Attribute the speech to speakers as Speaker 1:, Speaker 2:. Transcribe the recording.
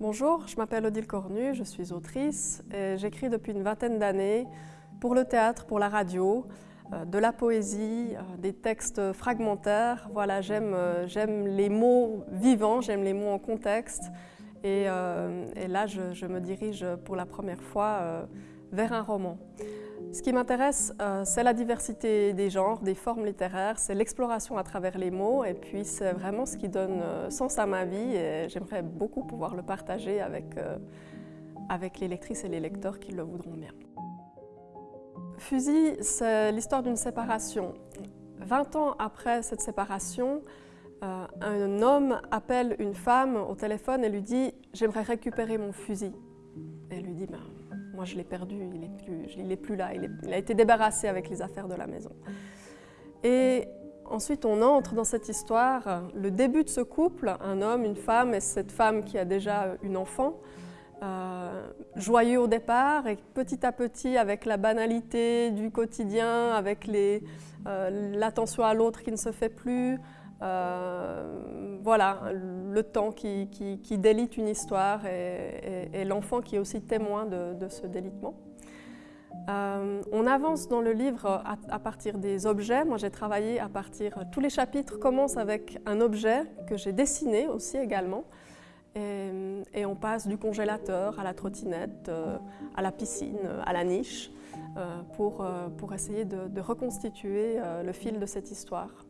Speaker 1: Bonjour, je m'appelle Odile Cornu, je suis autrice et j'écris depuis une vingtaine d'années pour le théâtre, pour la radio, euh, de la poésie, euh, des textes fragmentaires. Voilà, euh, j'aime les mots vivants, j'aime les mots en contexte et, là je, me dirige pour la première fois vers un roman. Ce qui m'intéresse, euh, c'est la diversité des genres, des formes littéraires, c'est l'exploration à travers les mots et puis c'est vraiment ce qui donne euh, sens à ma vie et j'aimerais beaucoup pouvoir le partager avec, euh, avec les lectrices et les lecteurs qui le voudront bien. Fusil, c'est l'histoire d'une séparation. 20 ans après cette séparation, un homme appelle une femme au téléphone et lui dit « j'aimerais récupérer mon fusil ». Elle lui dit ben, moi, je l'ai perdu, il n'est plus, là, il, a été débarrassé avec les affaires de la maison. Et ensuite, on entre dans cette histoire, le début de ce couple, un homme, une femme, et cette femme qui a déjà une enfant, euh, joyeux au départ, et petit à petit, avec la banalité du quotidien, avec euh, l'attention à l'autre qui ne se fait plus, euh, voilà, le temps qui, délite une histoire et, l'enfant qui est aussi témoin de, ce délitement. Euh, on avance dans le livre à, partir des objets. Moi, j'ai travaillé à partir... Tous les chapitres commencent avec un objet que j'ai dessiné aussi également. Et, on passe du congélateur à la trottinette, euh, à la piscine, à la niche, pour, pour essayer de reconstituer le fil de cette histoire.